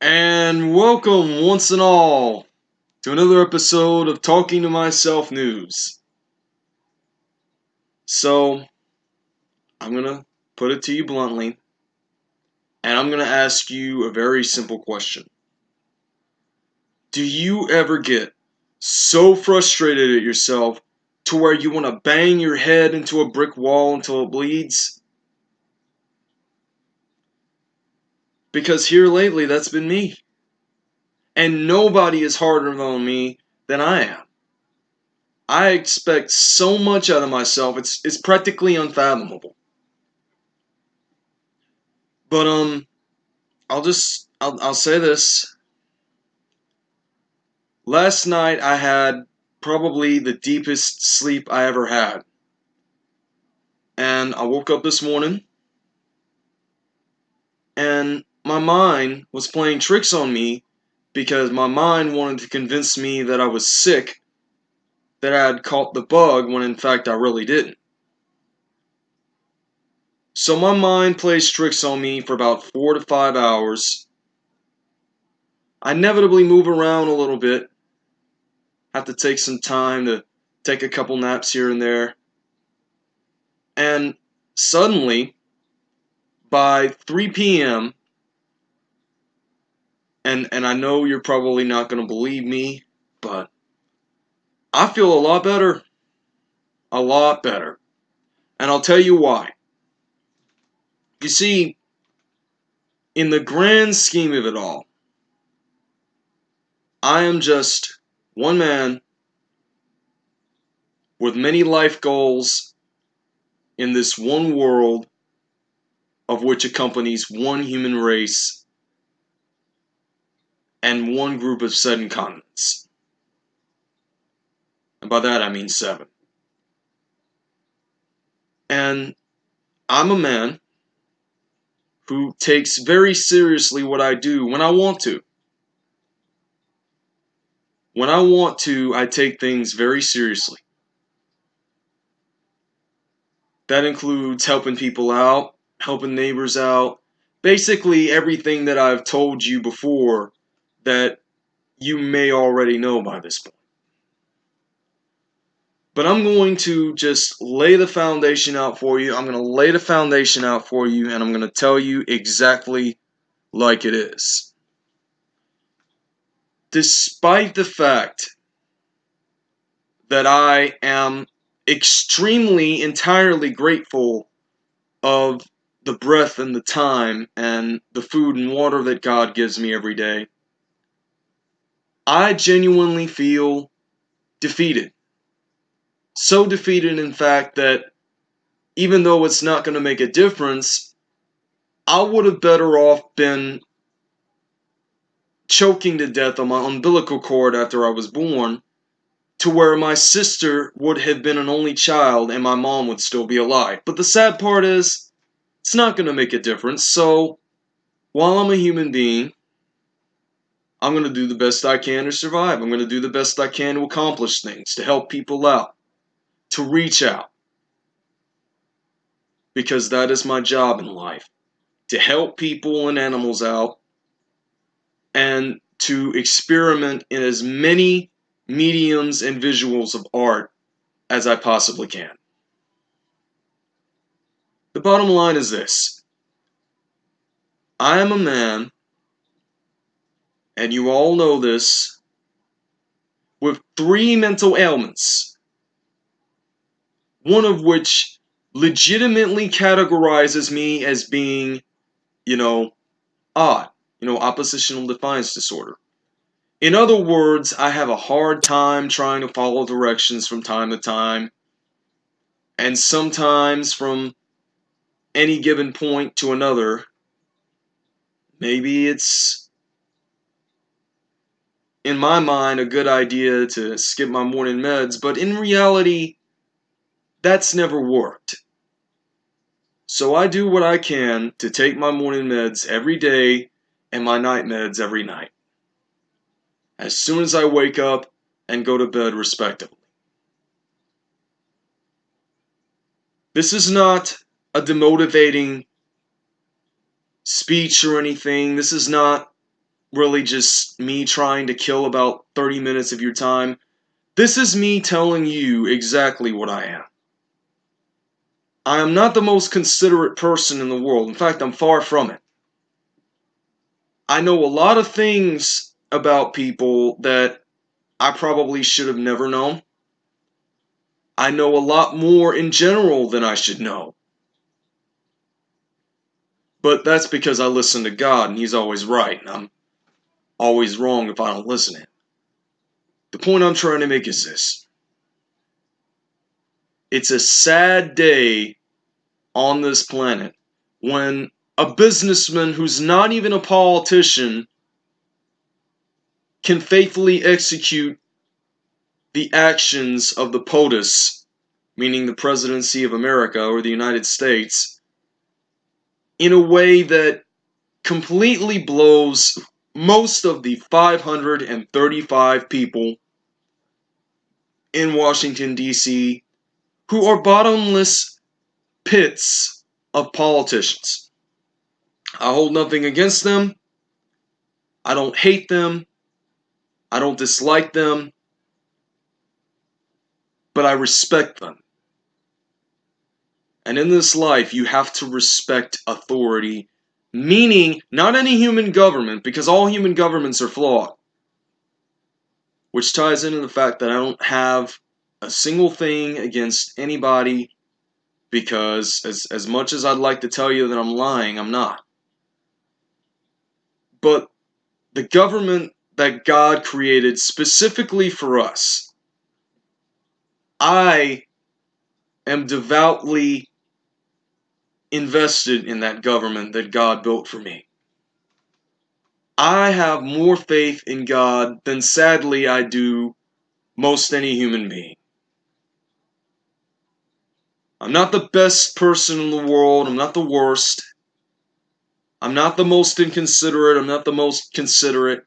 And welcome once and all to another episode of Talking to Myself News. So, I'm going to put it to you bluntly, and I'm going to ask you a very simple question. Do you ever get so frustrated at yourself to where you want to bang your head into a brick wall until it bleeds? Because here lately, that's been me. And nobody is harder on me than I am. I expect so much out of myself, it's, it's practically unfathomable. But, um, I'll just, I'll, I'll say this. Last night I had probably the deepest sleep I ever had. And I woke up this morning and my mind was playing tricks on me because my mind wanted to convince me that I was sick, that I had caught the bug when in fact I really didn't. So my mind plays tricks on me for about four to five hours. I inevitably move around a little bit, have to take some time to take a couple naps here and there. And suddenly, by 3 p.m., and and I know you're probably not going to believe me, but I feel a lot better. A lot better. And I'll tell you why. You see, in the grand scheme of it all, I am just one man with many life goals in this one world of which accompanies one human race and one group of seven continents. And by that I mean seven. And I'm a man who takes very seriously what I do when I want to. When I want to, I take things very seriously. That includes helping people out, helping neighbors out, basically everything that I've told you before that you may already know by this point. But I'm going to just lay the foundation out for you. I'm going to lay the foundation out for you, and I'm going to tell you exactly like it is. Despite the fact that I am extremely, entirely grateful of the breath and the time and the food and water that God gives me every day, I genuinely feel defeated. So defeated, in fact, that even though it's not going to make a difference, I would have better off been choking to death on my umbilical cord after I was born to where my sister would have been an only child and my mom would still be alive. But the sad part is, it's not going to make a difference. So, while I'm a human being, I'm going to do the best I can to survive. I'm going to do the best I can to accomplish things, to help people out, to reach out. Because that is my job in life to help people and animals out and to experiment in as many mediums and visuals of art as I possibly can. The bottom line is this I am a man and you all know this, with three mental ailments, one of which legitimately categorizes me as being, you know, odd, you know, oppositional defiance disorder. In other words, I have a hard time trying to follow directions from time to time, and sometimes from any given point to another, maybe it's in my mind, a good idea to skip my morning meds, but in reality, that's never worked. So I do what I can to take my morning meds every day and my night meds every night. As soon as I wake up, and go to bed respectively. This is not a demotivating speech or anything. This is not really just me trying to kill about 30 minutes of your time. This is me telling you exactly what I am. I am not the most considerate person in the world. In fact, I'm far from it. I know a lot of things about people that I probably should have never known. I know a lot more in general than I should know. But that's because I listen to God and He's always right, and I'm always wrong if I don't listen to Him. The point I'm trying to make is this it's a sad day on this planet when a businessman who's not even a politician can faithfully execute the actions of the POTUS, meaning the presidency of America or the United States, in a way that completely blows most of the 535 people in Washington, D.C., who are bottomless pits of politicians. I hold nothing against them. I don't hate them. I don't dislike them but I respect them. And in this life, you have to respect authority, meaning not any human government, because all human governments are flawed. Which ties into the fact that I don't have a single thing against anybody, because as, as much as I'd like to tell you that I'm lying, I'm not. But the government that God created specifically for us, I am devoutly invested in that government that God built for me. I have more faith in God than sadly I do most any human being. I'm not the best person in the world. I'm not the worst. I'm not the most inconsiderate. I'm not the most considerate.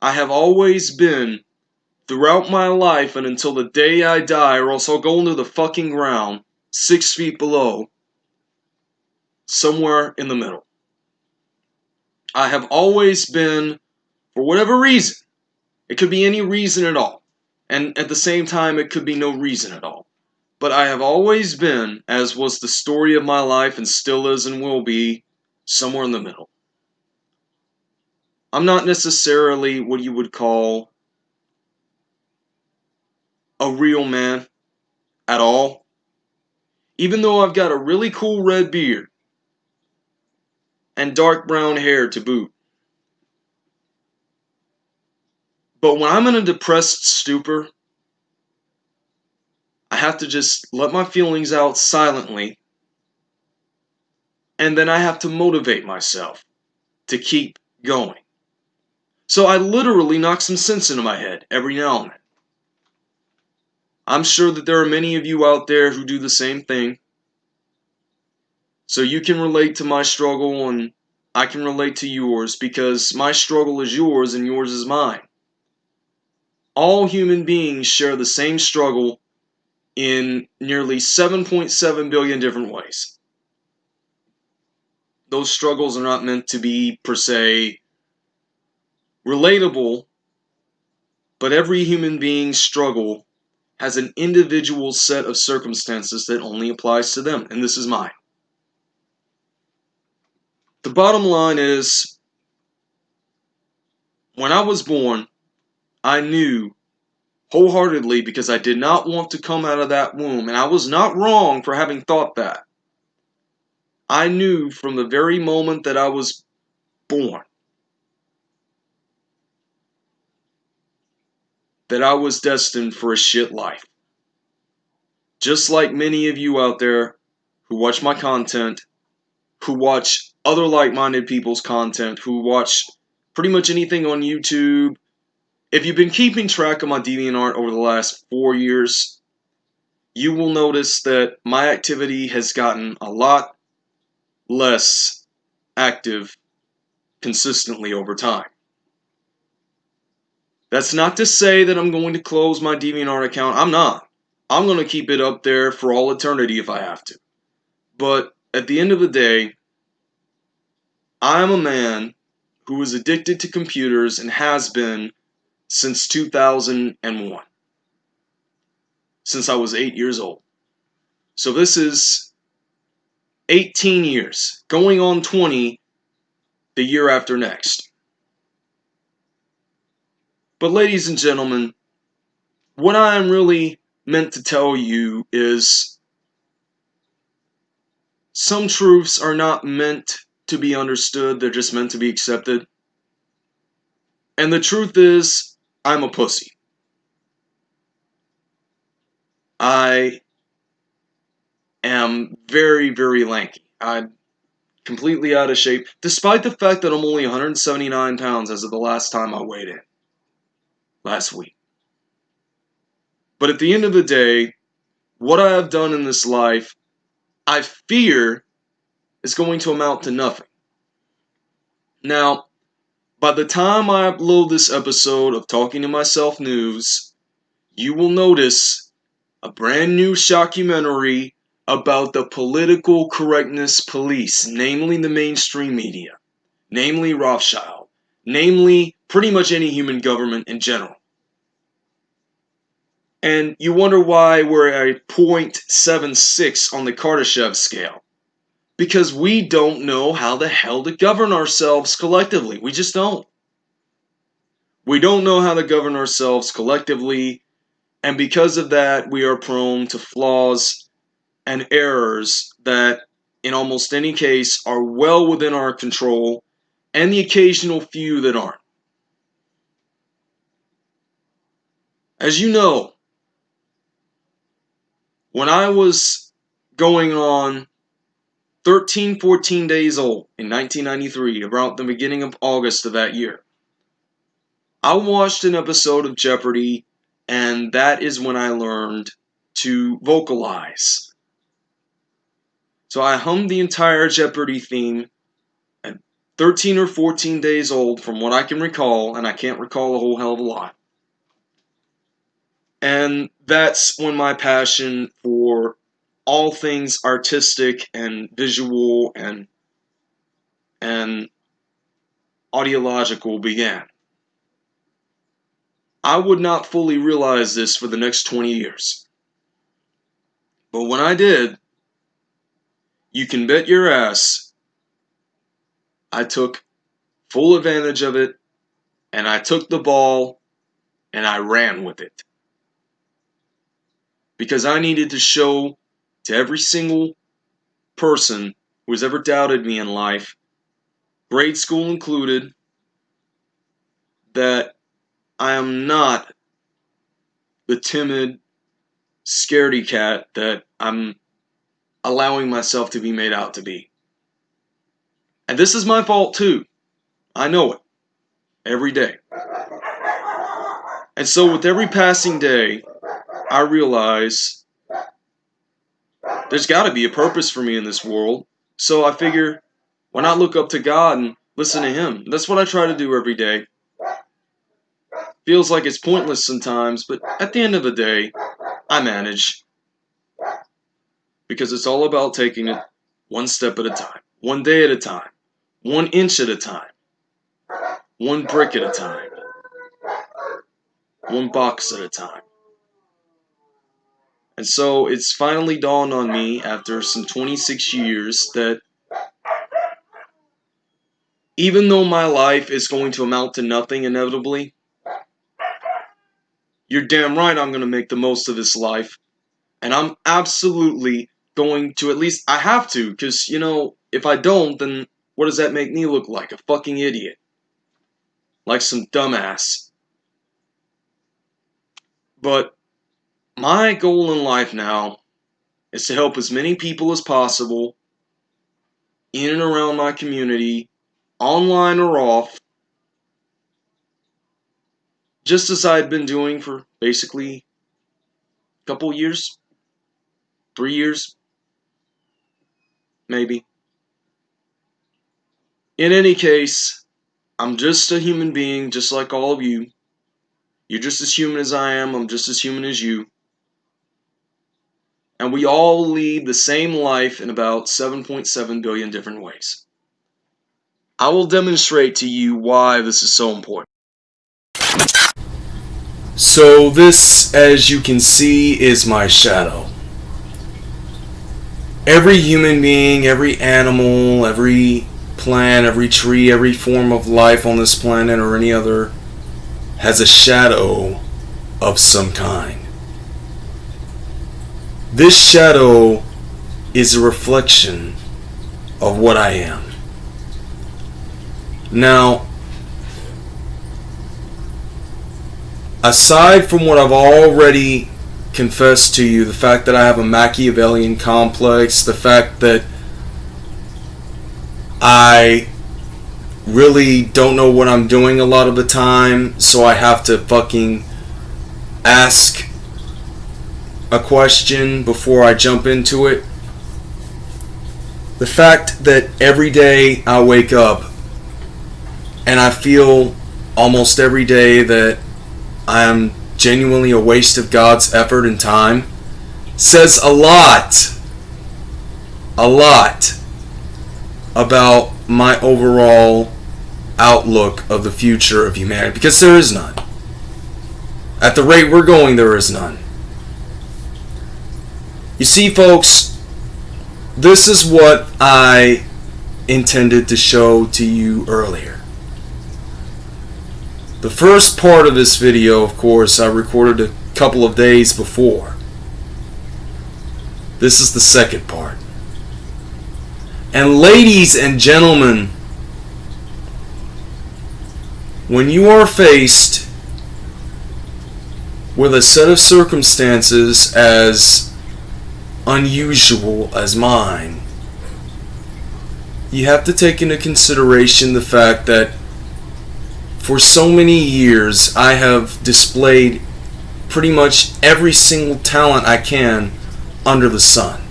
I have always been throughout my life and until the day I die, or else I'll go into the fucking ground, six feet below, somewhere in the middle. I have always been, for whatever reason, it could be any reason at all, and at the same time, it could be no reason at all. But I have always been, as was the story of my life and still is and will be, somewhere in the middle. I'm not necessarily what you would call a real man at all. Even though I've got a really cool red beard and dark brown hair to boot. But when I'm in a depressed stupor, I have to just let my feelings out silently. And then I have to motivate myself to keep going. So I literally knock some sense into my head every now and then. I'm sure that there are many of you out there who do the same thing. So you can relate to my struggle and I can relate to yours because my struggle is yours and yours is mine. All human beings share the same struggle in nearly 7.7 billion different ways. Those struggles are not meant to be, per se, relatable, but every human being's struggle has an individual set of circumstances that only applies to them, and this is mine. The bottom line is when I was born, I knew wholeheartedly because I did not want to come out of that womb, and I was not wrong for having thought that. I knew from the very moment that I was born that I was destined for a shit life. Just like many of you out there who watch my content, who watch other like minded people's content, who watch pretty much anything on YouTube. If you've been keeping track of my DeviantArt over the last four years, you will notice that my activity has gotten a lot less active consistently over time. That's not to say that I'm going to close my DeviantArt account. I'm not. I'm going to keep it up there for all eternity if I have to. But at the end of the day, I'm a man who is addicted to computers and has been since 2001. Since I was 8 years old. So this is 18 years, going on 20 the year after next. But, ladies and gentlemen, what I am really meant to tell you is some truths are not meant to be understood, they're just meant to be accepted. And the truth is, I'm a pussy. I am very, very lanky. I'm completely out of shape, despite the fact that I'm only 179 pounds as of the last time I weighed in. Last week. But at the end of the day, what I have done in this life, I fear is going to amount to nothing. Now, by the time I upload this episode of Talking to Myself News, you will notice a brand new shockumentary about the political correctness police, namely the mainstream media, namely Rothschild, namely pretty much any human government in general. And you wonder why we're at 0.76 on the Kardashev scale. Because we don't know how the hell to govern ourselves collectively. We just don't. We don't know how to govern ourselves collectively, and because of that, we are prone to flaws and errors that, in almost any case, are well within our control, and the occasional few that aren't. As you know, when I was going on 13, 14 days old in 1993, around the beginning of August of that year, I watched an episode of Jeopardy, and that is when I learned to vocalize. So I hummed the entire Jeopardy theme at 13 or 14 days old, from what I can recall, and I can't recall a whole hell of a lot. And that's when my passion for all things artistic and visual and and audiological began. I would not fully realize this for the next 20 years. But when I did, you can bet your ass I took full advantage of it and I took the ball and I ran with it. Because I needed to show to every single person who has ever doubted me in life, grade school included, that I am not the timid, scaredy cat that I'm allowing myself to be made out to be. And this is my fault too. I know it. Every day. And so with every passing day, I realize there's got to be a purpose for me in this world. So I figure, why not look up to God and listen to Him? That's what I try to do every day. Feels like it's pointless sometimes, but at the end of the day, I manage. Because it's all about taking it one step at a time, one day at a time, one inch at a time, one brick at a time, one box at a time. And so it's finally dawned on me after some 26 years that even though my life is going to amount to nothing inevitably, you're damn right I'm going to make the most of this life. And I'm absolutely going to at least, I have to, because, you know, if I don't, then what does that make me look like? A fucking idiot. Like some dumbass. But my goal in life now is to help as many people as possible in and around my community, online or off, just as I've been doing for basically a couple years, three years, maybe. In any case, I'm just a human being, just like all of you. You're just as human as I am. I'm just as human as you. And we all lead the same life in about 7.7 billion different ways. I will demonstrate to you why this is so important. So this, as you can see, is my shadow. Every human being, every animal, every plant, every tree, every form of life on this planet or any other has a shadow of some kind. This shadow is a reflection of what I am. Now, aside from what I've already confessed to you, the fact that I have a Machiavellian complex, the fact that I really don't know what I'm doing a lot of the time, so I have to fucking ask a question before I jump into it. The fact that every day I wake up and I feel almost every day that I am genuinely a waste of God's effort and time says a lot, a lot about my overall outlook of the future of humanity because there is none. At the rate we're going, there is none. You see, folks, this is what I intended to show to you earlier. The first part of this video, of course, I recorded a couple of days before. This is the second part. And ladies and gentlemen, when you are faced with a set of circumstances as unusual as mine, you have to take into consideration the fact that for so many years I have displayed pretty much every single talent I can under the sun.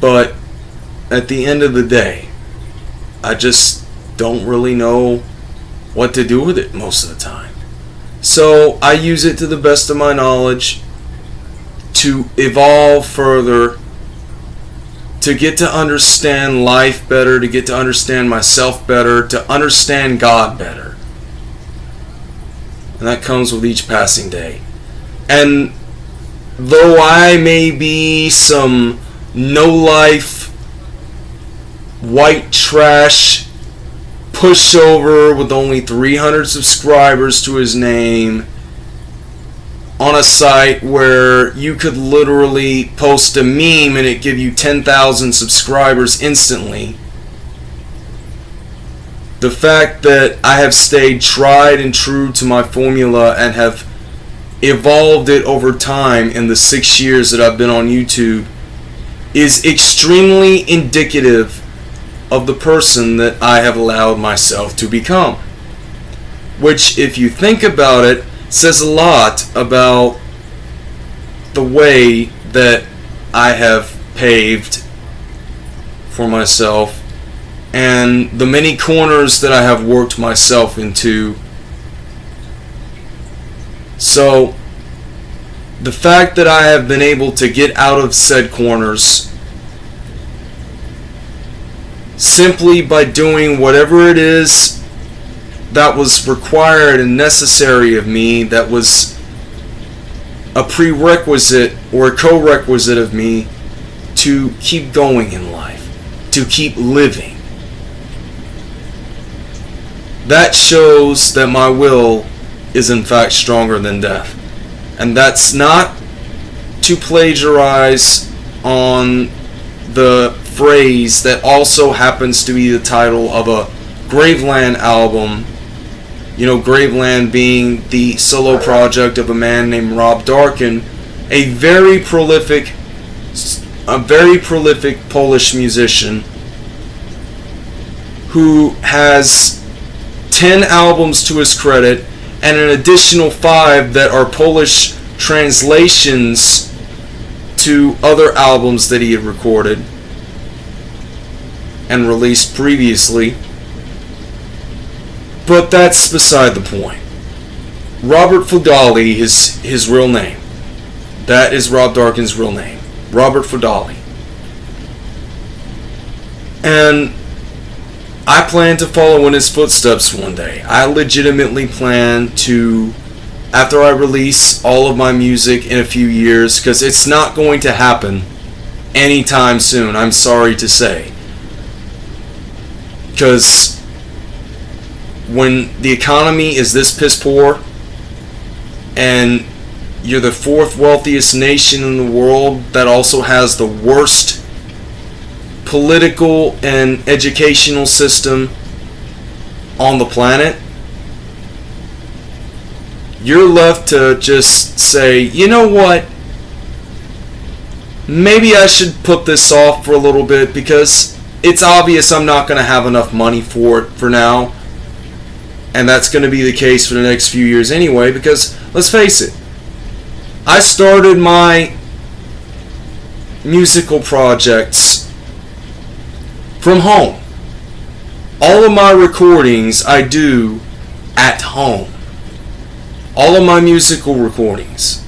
But at the end of the day, I just don't really know what to do with it most of the time. So I use it to the best of my knowledge to evolve further, to get to understand life better, to get to understand myself better, to understand God better. And that comes with each passing day. And though I may be some no life, white trash pushover with only 300 subscribers to his name, on a site where you could literally post a meme and it give you 10,000 subscribers instantly. The fact that I have stayed tried and true to my formula and have evolved it over time in the six years that I've been on YouTube is extremely indicative of the person that I have allowed myself to become. Which, if you think about it, says a lot about the way that I have paved for myself and the many corners that I have worked myself into. So, the fact that I have been able to get out of said corners simply by doing whatever it is that was required and necessary of me, that was a prerequisite or a co-requisite of me to keep going in life, to keep living. That shows that my will is in fact stronger than death. And that's not to plagiarize on the phrase that also happens to be the title of a Graveland album you know, Graveland being the solo project of a man named Rob Darken, a very prolific, a very prolific Polish musician who has 10 albums to his credit and an additional five that are Polish translations to other albums that he had recorded and released previously. But that's beside the point. Robert Fudali is his real name. That is Rob Darken's real name. Robert Fudali. And I plan to follow in his footsteps one day. I legitimately plan to, after I release all of my music in a few years, because it's not going to happen anytime soon, I'm sorry to say. Because when the economy is this piss poor, and you're the fourth wealthiest nation in the world that also has the worst political and educational system on the planet, you're left to just say, you know what? Maybe I should put this off for a little bit because it's obvious I'm not going to have enough money for it for now. And that's going to be the case for the next few years anyway because, let's face it, I started my musical projects from home. All of my recordings I do at home. All of my musical recordings.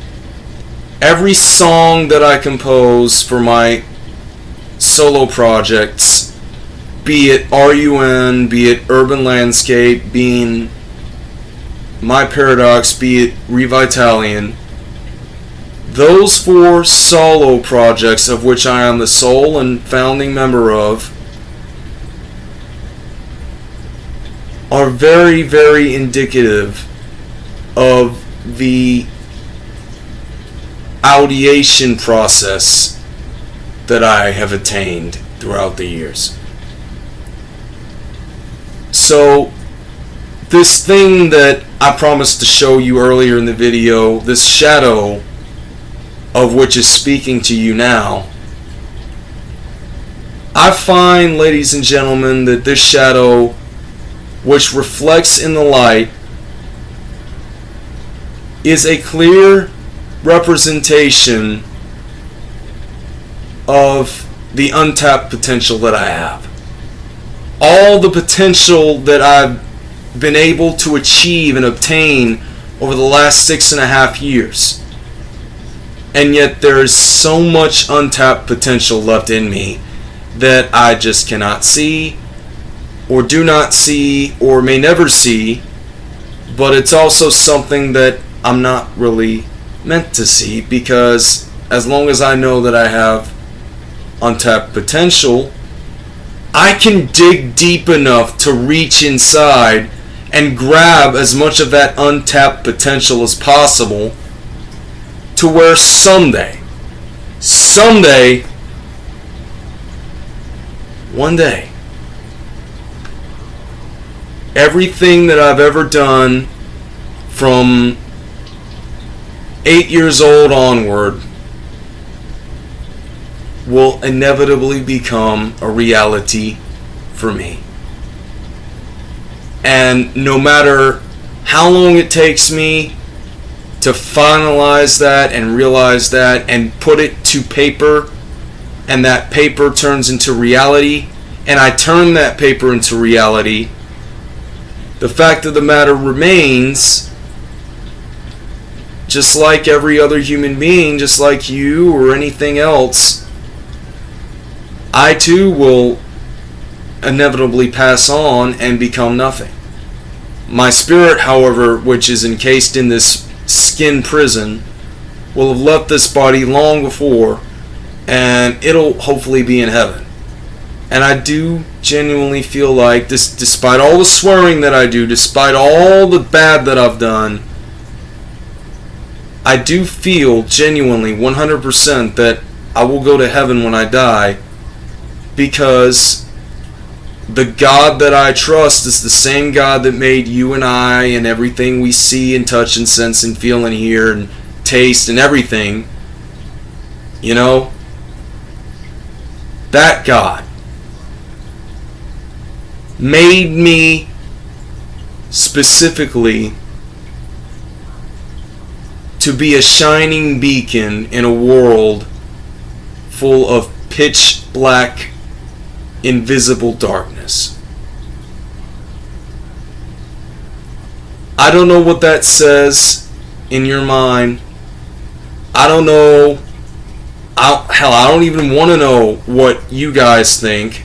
Every song that I compose for my solo projects, be it RUN, be it Urban Landscape, being My Paradox, be it Revitalian, those four solo projects of which I am the sole and founding member of are very, very indicative of the audiation process that I have attained throughout the years. So, this thing that I promised to show you earlier in the video, this shadow of which is speaking to you now, I find, ladies and gentlemen, that this shadow which reflects in the light is a clear representation of the untapped potential that I have. All the potential that I've been able to achieve and obtain over the last six and a half years. And yet there is so much untapped potential left in me that I just cannot see or do not see or may never see, but it's also something that I'm not really meant to see because as long as I know that I have untapped potential, I can dig deep enough to reach inside and grab as much of that untapped potential as possible to where someday, someday, one day, everything that I've ever done from eight years old onward will inevitably become a reality for me. And no matter how long it takes me to finalize that and realize that and put it to paper, and that paper turns into reality, and I turn that paper into reality the fact of the matter remains, just like every other human being, just like you or anything else, I too will inevitably pass on and become nothing. My spirit, however, which is encased in this skin prison, will have left this body long before, and it'll hopefully be in heaven. And I do genuinely feel like this despite all the swearing that I do, despite all the bad that I've done, I do feel genuinely 100% that I will go to heaven when I die because the God that I trust is the same God that made you and I and everything we see and touch and sense and feel and hear and taste and everything. You know? That God made me specifically to be a shining beacon in a world full of pitch black, invisible darkness. I don't know what that says in your mind. I don't know. I, hell, I don't even want to know what you guys think.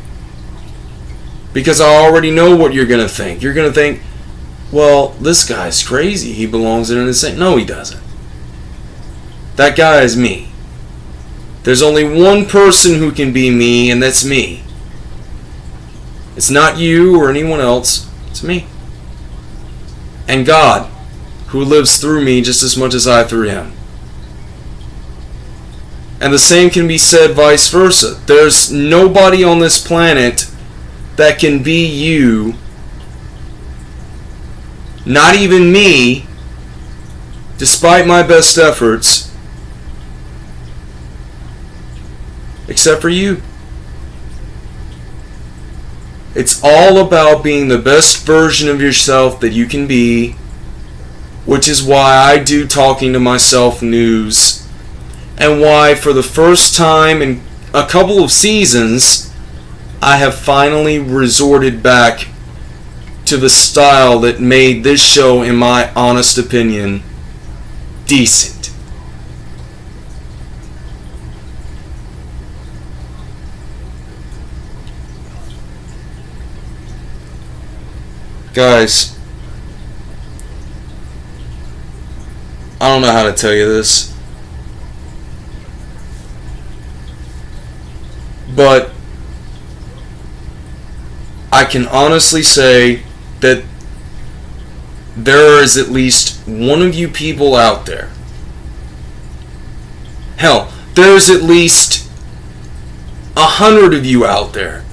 Because I already know what you're going to think. You're going to think, well, this guy's crazy. He belongs in an insane. No, he doesn't. That guy is me. There's only one person who can be me, and that's me. It's not you or anyone else, it's me. And God, who lives through me just as much as I through him. And the same can be said vice versa. There's nobody on this planet that can be you, not even me, despite my best efforts, except for you. It's all about being the best version of yourself that you can be, which is why I do talking to myself news, and why for the first time in a couple of seasons, I have finally resorted back to the style that made this show, in my honest opinion, decent. Guys, I don't know how to tell you this. But I can honestly say that there is at least one of you people out there. Hell, there's at least a hundred of you out there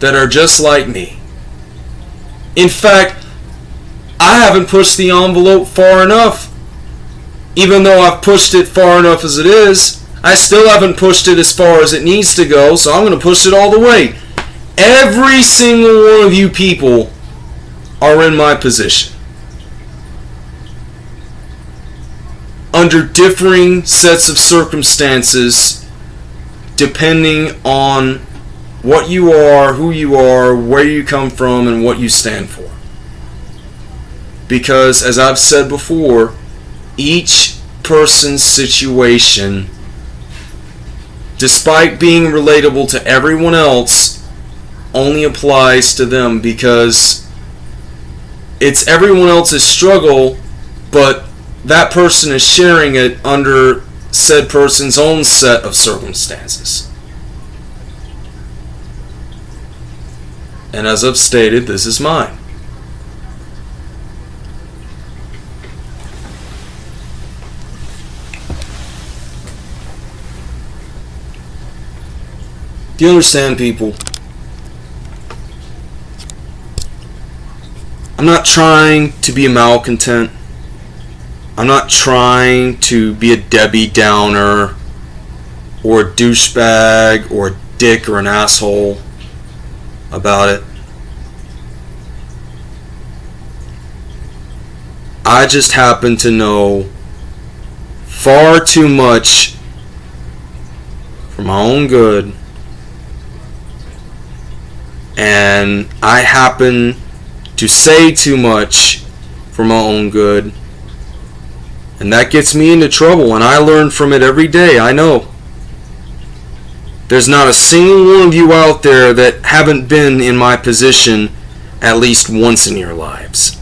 that are just like me. In fact, I haven't pushed the envelope far enough. Even though I've pushed it far enough as it is, I still haven't pushed it as far as it needs to go, so I'm going to push it all the way. Every single one of you people are in my position. Under differing sets of circumstances, depending on what you are, who you are, where you come from, and what you stand for. Because, as I've said before, each person's situation, despite being relatable to everyone else, only applies to them because it's everyone else's struggle, but that person is sharing it under said person's own set of circumstances. And as I've stated, this is mine. Do you understand, people? I'm not trying to be a malcontent. I'm not trying to be a Debbie Downer or a douchebag or a dick or an asshole about it. I just happen to know far too much for my own good. And I happen to say too much for my own good. And that gets me into trouble, and I learn from it every day, I know. There's not a single one of you out there that haven't been in my position at least once in your lives.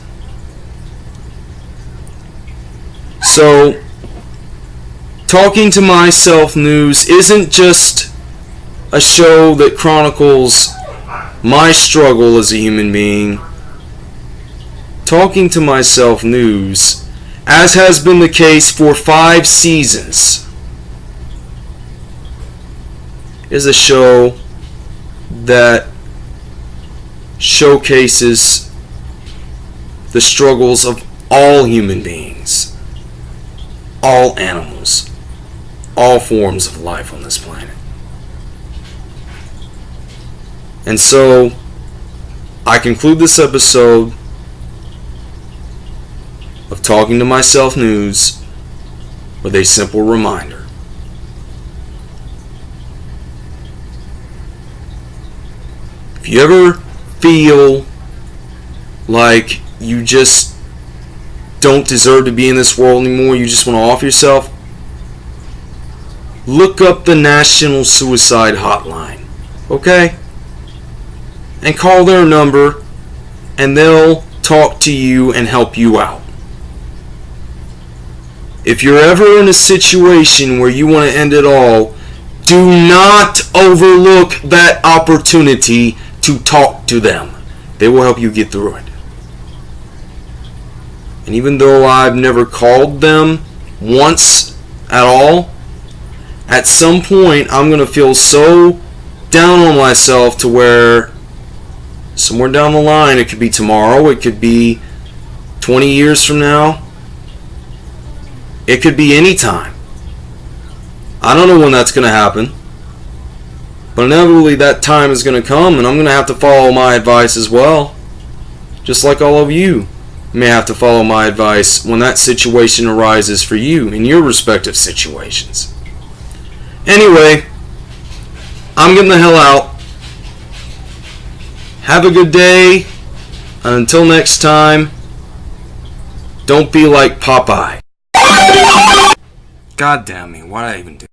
So, Talking to Myself News isn't just a show that chronicles my struggle as a human being. Talking to Myself News, as has been the case for five seasons, is a show that showcases the struggles of all human beings, all animals, all forms of life on this planet. And so, I conclude this episode of Talking to Myself News with a simple reminder. If you ever feel like you just don't deserve to be in this world anymore, you just want to off yourself, look up the National Suicide Hotline. Okay? And call their number, and they'll talk to you and help you out. If you're ever in a situation where you want to end it all, do not overlook that opportunity to talk to them. They will help you get through it. And even though I've never called them once at all, at some point I'm going to feel so down on myself to where somewhere down the line, it could be tomorrow, it could be 20 years from now, it could be any time. I don't know when that's going to happen. But inevitably that time is going to come and I'm going to have to follow my advice as well. Just like all of you may have to follow my advice when that situation arises for you in your respective situations. Anyway, I'm getting the hell out. Have a good day. And until next time, don't be like Popeye. God damn me, why did I even do